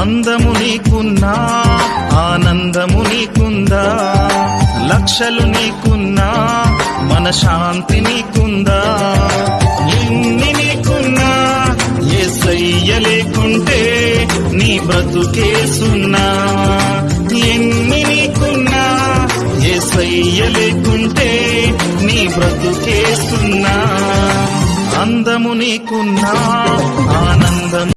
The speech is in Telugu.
అందము నీకున్నా ఆనందము నీకుందా? లక్షలు నీకున్నా మన శాంతి నీకుందా? ఎన్ని నీకున్నా ఏసయ్య లేకుంటే నీ బ్రతుకే సున్నా. ఎన్ని నీకున్నా ఏసయ్య లేకుంటే నీ బ్రతుకే సున్నా. అందము నీకున్నా